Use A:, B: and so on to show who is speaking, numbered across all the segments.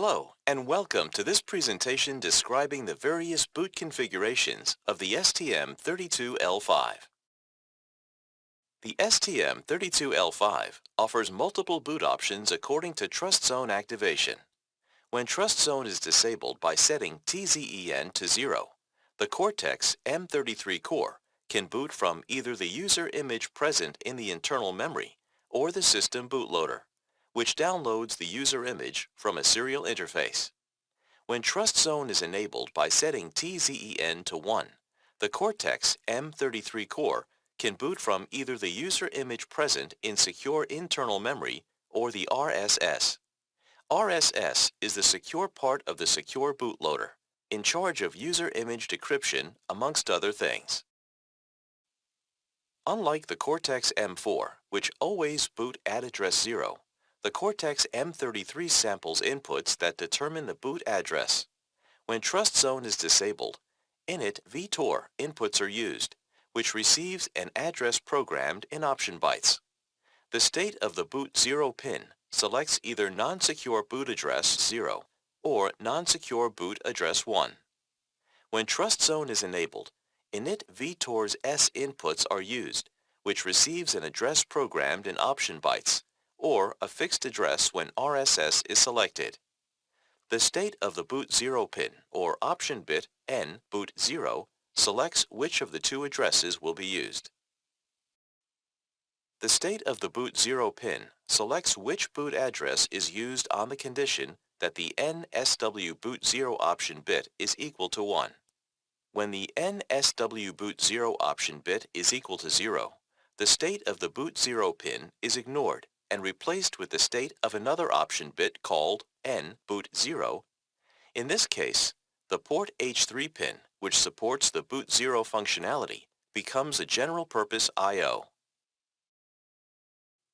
A: Hello, and welcome to this presentation describing the various boot configurations of the STM32L5. The STM32L5 offers multiple boot options according to Trust Zone activation. When Trust Zone is disabled by setting TZEN to 0, the Cortex-M33 core can boot from either the user image present in the internal memory or the system bootloader which downloads the user image from a serial interface. When Trust Zone is enabled by setting TZEN to 1, the Cortex-M33 core can boot from either the user image present in secure internal memory or the RSS. RSS is the secure part of the secure bootloader, in charge of user image decryption amongst other things. Unlike the Cortex-M4, which always boot at address 0, the Cortex-M33 samples inputs that determine the boot address. When Trust Zone is disabled, init vtor inputs are used, which receives an address programmed in option bytes. The state of the boot 0 pin selects either non-secure boot address 0 or non-secure boot address 1. When Trust Zone is enabled, init vtor's S inputs are used, which receives an address programmed in option bytes or a fixed address when RSS is selected. The state of the boot 0 pin or option bit N boot 0 selects which of the two addresses will be used. The state of the boot 0 pin selects which boot address is used on the condition that the NSW boot 0 option bit is equal to 1. When the NSW boot 0 option bit is equal to 0, the state of the boot 0 pin is ignored and replaced with the state of another option bit called N boot 0. In this case, the port H3 pin, which supports the boot 0 functionality, becomes a general-purpose I.O.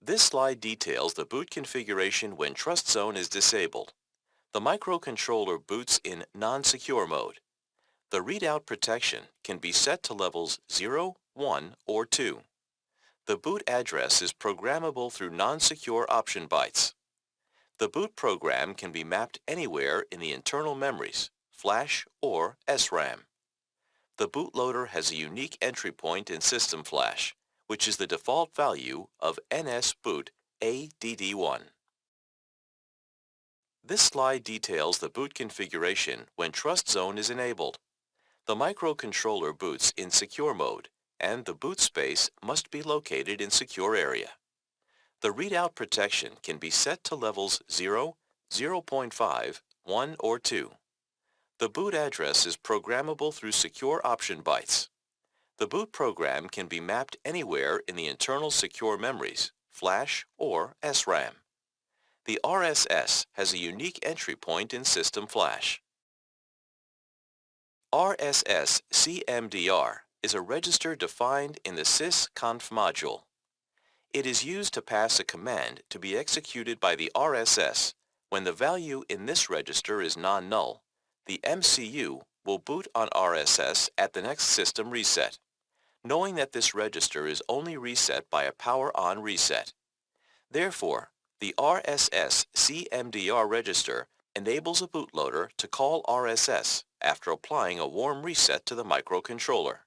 A: This slide details the boot configuration when Trust Zone is disabled. The microcontroller boots in non-secure mode. The readout protection can be set to levels 0, 1, or 2. The boot address is programmable through non-secure option bytes. The boot program can be mapped anywhere in the internal memories, flash or SRAM. The bootloader has a unique entry point in System Flash, which is the default value of NSBoot ADD1. This slide details the boot configuration when Trust Zone is enabled. The microcontroller boots in secure mode and the boot space must be located in secure area. The readout protection can be set to levels 0, 0.5, 1, or 2. The boot address is programmable through secure option bytes. The boot program can be mapped anywhere in the internal secure memories, flash or SRAM. The RSS has a unique entry point in System Flash. RSS CMDR is a register defined in the sysconf module. It is used to pass a command to be executed by the RSS when the value in this register is non-null. The MCU will boot on RSS at the next system reset, knowing that this register is only reset by a power-on reset. Therefore, the RSS CMDR register enables a bootloader to call RSS after applying a warm reset to the microcontroller.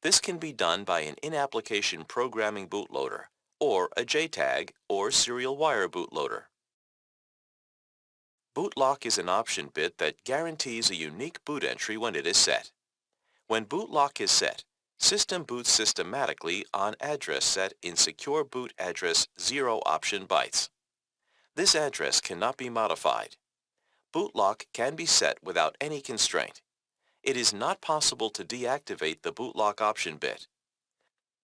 A: This can be done by an in-application programming bootloader or a JTAG or serial wire bootloader. Bootlock is an option bit that guarantees a unique boot entry when it is set. When bootlock is set, system boots systematically on address set in secure boot address 0 option bytes. This address cannot be modified. Bootlock can be set without any constraint it is not possible to deactivate the bootlock option bit.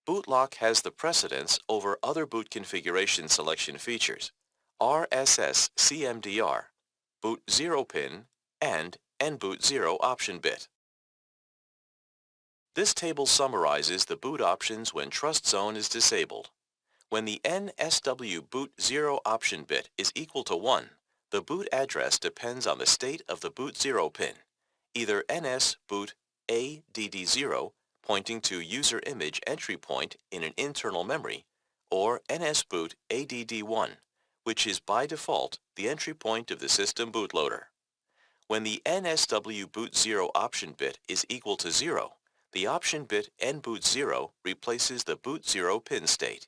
A: Bootlock has the precedence over other boot configuration selection features, RSS CMDR, boot 0 pin, and NBoot 0 option bit. This table summarizes the boot options when Trust Zone is disabled. When the NSW boot 0 option bit is equal to 1, the boot address depends on the state of the boot 0 pin either NS boot ADD0 pointing to user image entry point in an internal memory or NS boot ADD1 which is by default the entry point of the system bootloader. When the NSW boot 0 option bit is equal to 0, the option bit nboot 0 replaces the boot 0 pin state.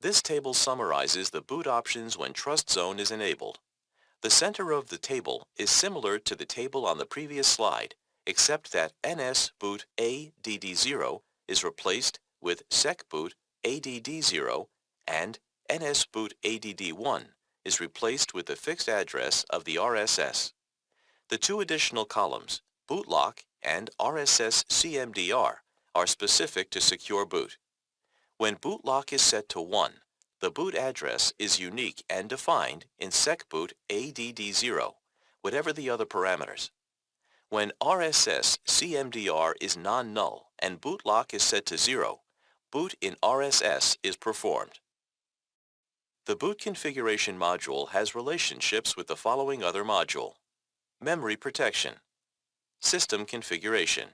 A: This table summarizes the boot options when Trust Zone is enabled. The center of the table is similar to the table on the previous slide, except that NS boot ADD0 is replaced with SecBoot ADD0 and NS boot ADD1 is replaced with the fixed address of the RSS. The two additional columns, bootlock and RSS CMDR, are specific to secure boot. When boot lock is set to 1, the boot address is unique and defined in SecBoot ADD0, whatever the other parameters. When RSS CMDR is non-null and boot lock is set to 0, boot in RSS is performed. The boot configuration module has relationships with the following other module. Memory protection, system configuration,